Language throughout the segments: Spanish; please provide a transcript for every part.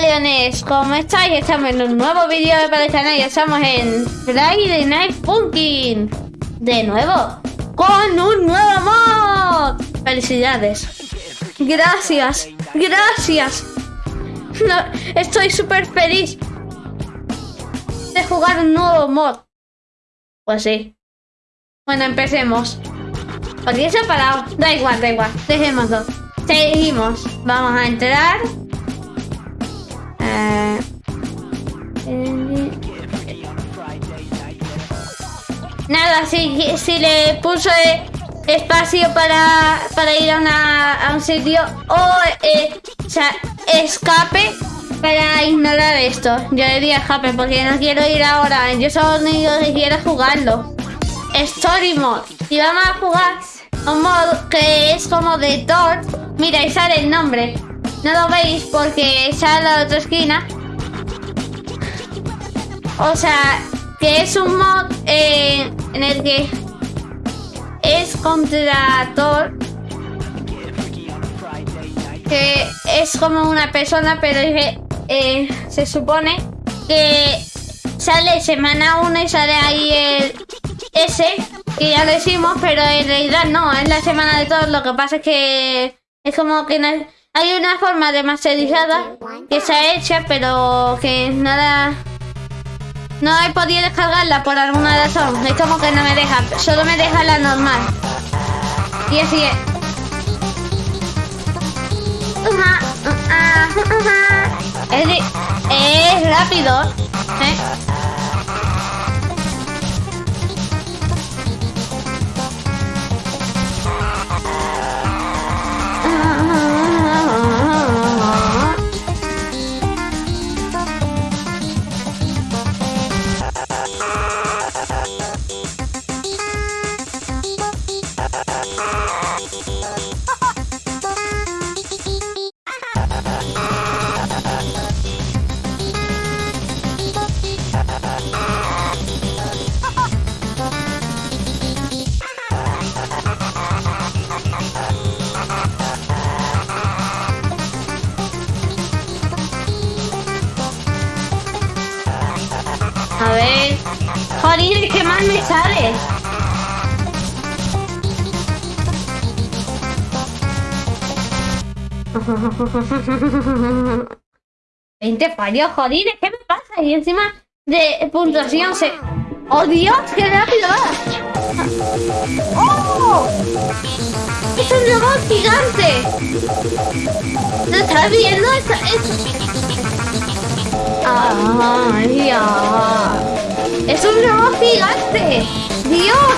Leones, ¿cómo estáis? Estamos en un nuevo vídeo para el canal y estamos en Friday Night Pumpkin. De nuevo, con un nuevo mod. Felicidades. Gracias, gracias. Estoy súper feliz De jugar un nuevo mod. Pues sí. Bueno, empecemos. Porque se ha parado. Da igual, da igual, dejémoslo. Seguimos, vamos a entrar eh, nada, si, si le puso espacio para, para ir a, una, a un sitio o, eh, sea, escape para ignorar esto. Yo le diría escape porque no quiero ir ahora. Yo solo quiero jugarlo. Story Mode. Y vamos a jugar un mod que es como de Thor. Mira, ahí sale el nombre. No lo veis porque sale a la otra esquina. O sea, que es un mod eh, en el que es contra Thor. Que es como una persona, pero eh, se supone que sale semana 1 y sale ahí el S, que ya lo decimos, pero en realidad no, es la semana de Thor. Lo que pasa es que es como que no hay una forma de masterizada que se ha hecho, pero que nada... No he podido descargarla por alguna razón. Es como que no me deja. Solo me deja la normal. Y así es. Es, es rápido. ¿eh? ¿20 fallos? Joder, ¿qué me pasa? Y encima de puntuación se... ¡Oh, Dios! ¡Qué rápido! ¡Oh! ¡Es un robot gigante! ¿Lo estás viendo? ¡Ay, ya! ¡Es un robot gigante! ¡Dios!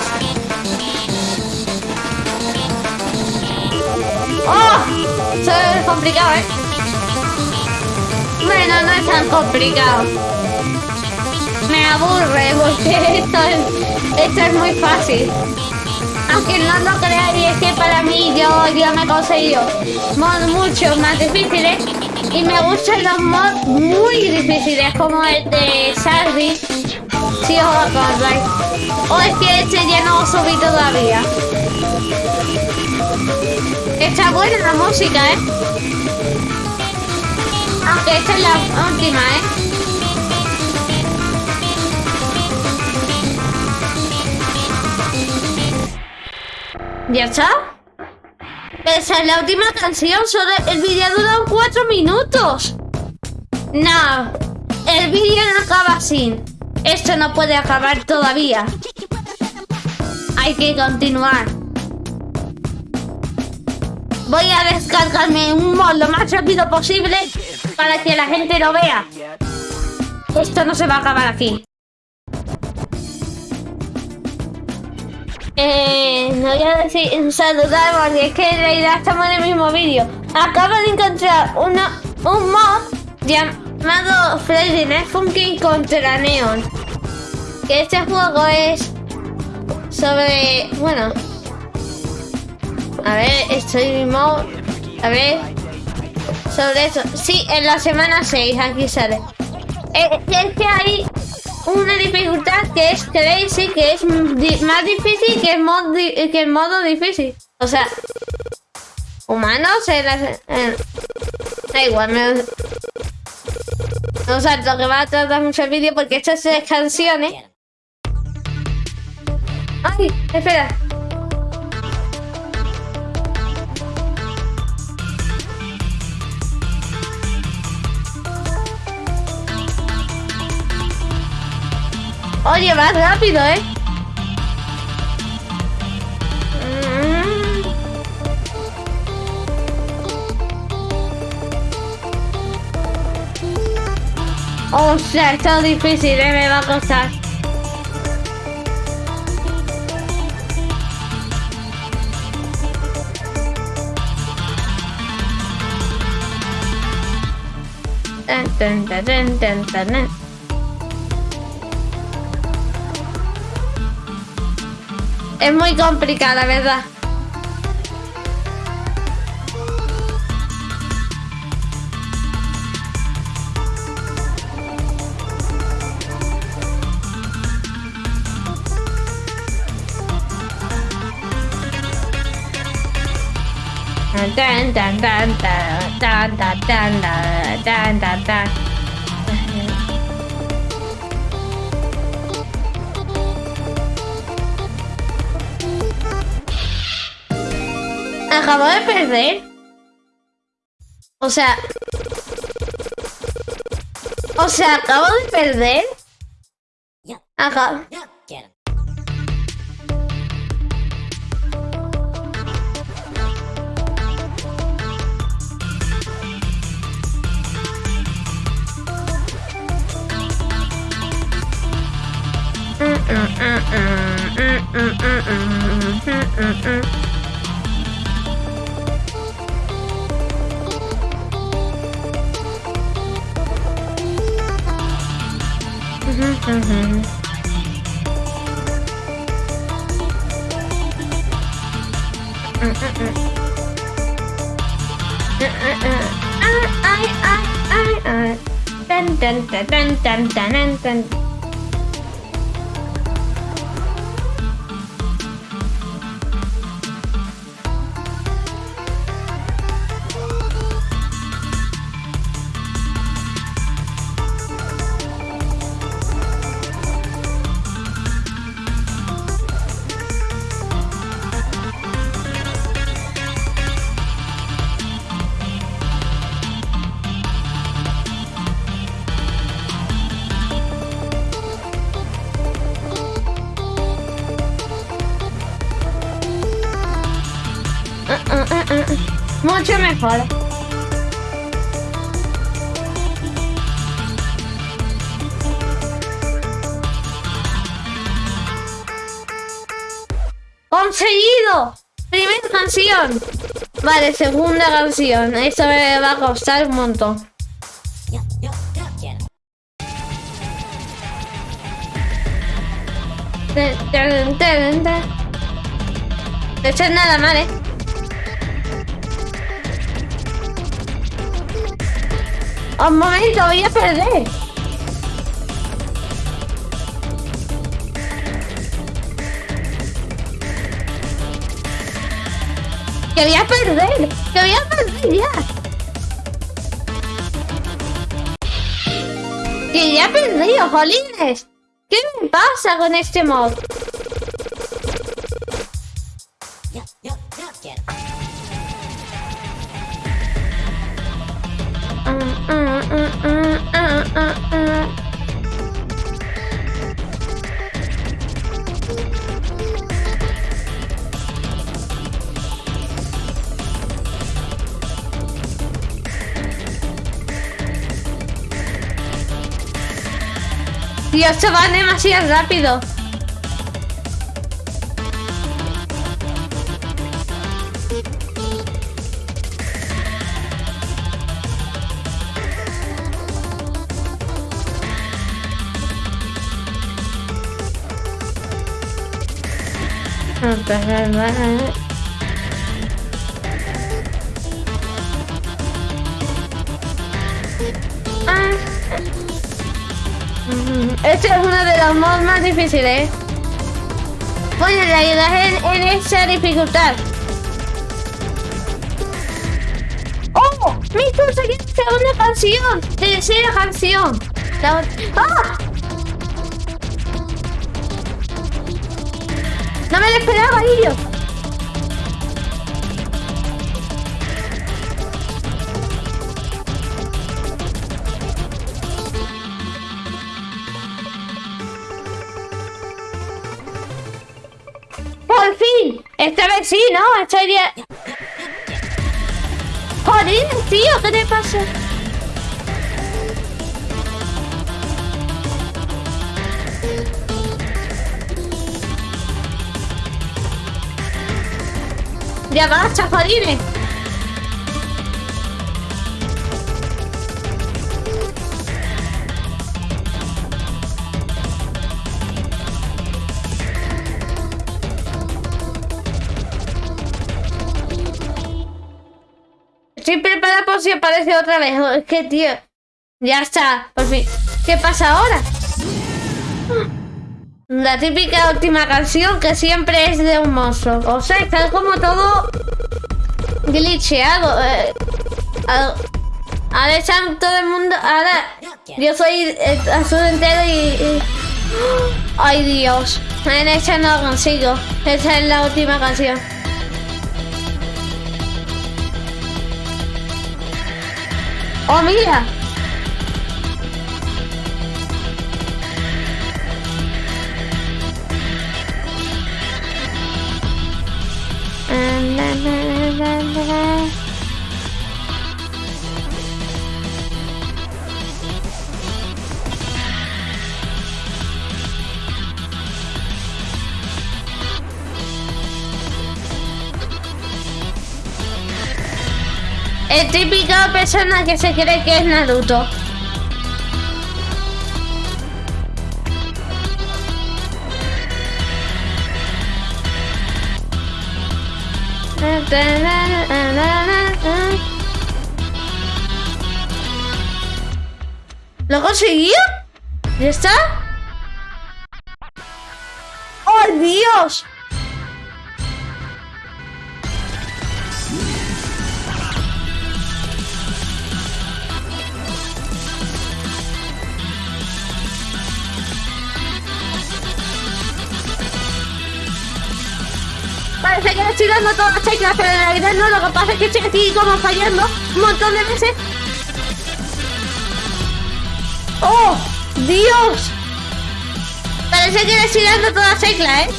¡Oh! Eso es complicado, ¿eh? Bueno, no es tan complicado. Me aburre porque esto es, esto es muy fácil. Aunque no lo creáis, es que para mí yo, yo me he conseguido mods mucho más difíciles y me gustan los mods muy difíciles como el de Sardi. Si os acordáis. O es que este ya no subí todavía. Está buena la música, ¿eh? Aunque esta es la última, ¿eh? ¿Ya está? Esa es la última canción, solo el vídeo dura 4 minutos. No, el vídeo no acaba así. Esto no puede acabar todavía. Hay que continuar. Voy a descargarme un mod lo más rápido posible para que la gente lo vea. Esto no se va a acabar aquí. Eh, no voy a decir saludar porque es que en realidad estamos en el mismo vídeo. Acabo de encontrar una, un mod llamado Freddy Night Funky contra Neon. Que este juego es sobre... Bueno. A ver, estoy mod... A ver. Sobre eso. Sí, en la semana 6 aquí sale. Eh, es que hay una dificultad que es crazy, que es más difícil que el, mod que el modo difícil. O sea, humanos, eh, da igual, me... O sea, lo que va a tratar mucho el vídeo porque estas canciones. ¡Ay! Espera. Oye, vas rápido, ¿eh? O sea, está difícil, ¿eh? me va a costar. Es muy complicada, ¿verdad? Dan dan Acabo de perder. O sea... O sea, acabo de perder. Acabo... dun dun dun dun dun dun Mucho mejor. ¡Conseguido! Primera canción. Vale, segunda canción. Esto me va a costar un montón. Esto es nada mal, ¿eh? Un momento, voy a perder. Que voy a perder. Que voy a perder ya. Que ya he perdido, jolines. ¿Qué me pasa con este mod? Dios, se va demasiado rápido. Ah. No es uno de los mods más difíciles. Voy a ayudar en, en esa dificultad. ¡Oh! ¡Me conseguiste una canción! ¡Tercera canción! ¡Ah! ¡No me lo esperaba! ¡Por fin! Esta vez sí, ¿no? Esta idea... ¡Joder, tío! ¿Qué te pasa? Ya basta, jodines. Estoy preparada por si aparece otra vez. Es que, tío. Ya está, por fin. ¿Qué pasa ahora? La típica última canción que siempre es de un monstruo. O sea, está como todo glitcheado. Eh, ah, ahora están todo el mundo. Ahora yo soy azul entero y, Ay Dios. En esta no consigo. Esta es la última canción. ¡Oh, mira! El típico persona que se cree que es Naruto. ¿Lo conseguí? ¿Ya está? ¡Oh, Dios! Estoy dando todas las teclas, pero en realidad no, lo que pasa es que estoy como fallando un montón de veces. ¡Oh! ¡Dios! Parece que estoy dando todas las teclas, ¿eh?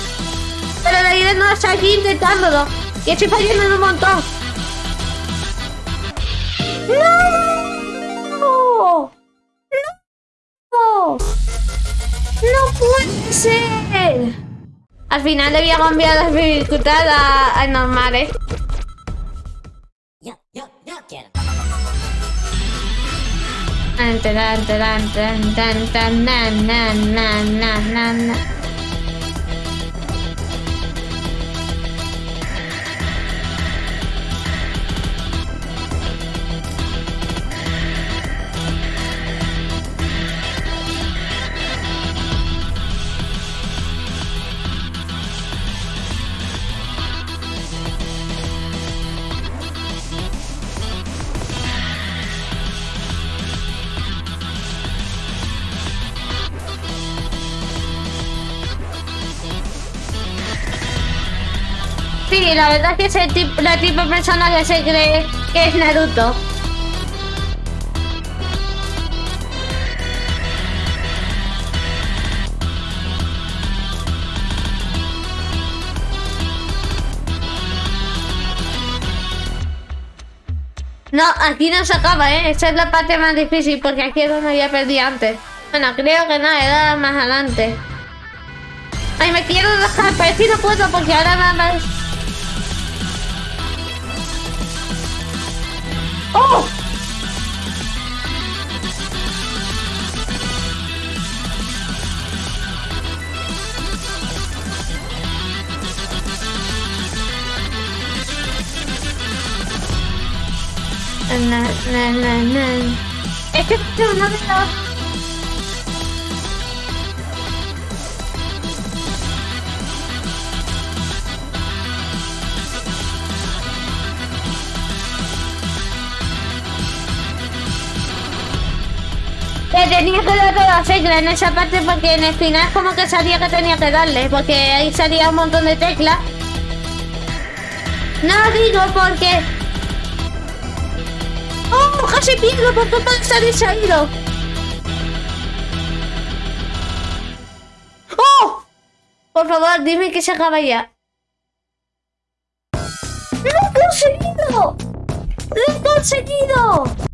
Pero en realidad no estoy aquí intentándolo. Y estoy fallando en un montón. ¡No! ¡No! ¡No puede ser! Al final le voy a cambiar la dificultad a, a normales. Yo, yo, yo quiero. Tan, tan, tan, tan, tan, tan, na, na, na, na, na, na. La verdad es que es tip- la tipo de persona que se cree que es Naruto. No, aquí no se acaba, ¿eh? Esta es la parte más difícil porque aquí es donde había perdido antes. Bueno, creo que no, era más adelante. Ay, me quiero dejar, pero que no puedo porque ahora nada más... ¡Oh! Na, na, na, na. Es que este es uno de los... Tenía que dar todas las teclas en esa parte porque en el final como que sabía que tenía que darle, porque ahí salía un montón de teclas. No digo porque... ¡Oh! Casi pierdo por culpa de distraído. ¡Oh! Por favor, dime que se acaba ya. ¡Lo he conseguido! ¡Lo he conseguido!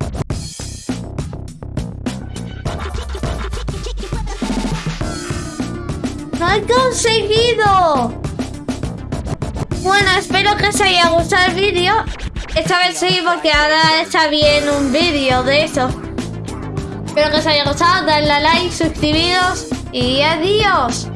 He conseguido! Bueno, espero que os haya gustado el vídeo. Esta vez sí, porque ahora está bien un vídeo de eso. Espero que os haya gustado, dadle a like, suscribiros y adiós.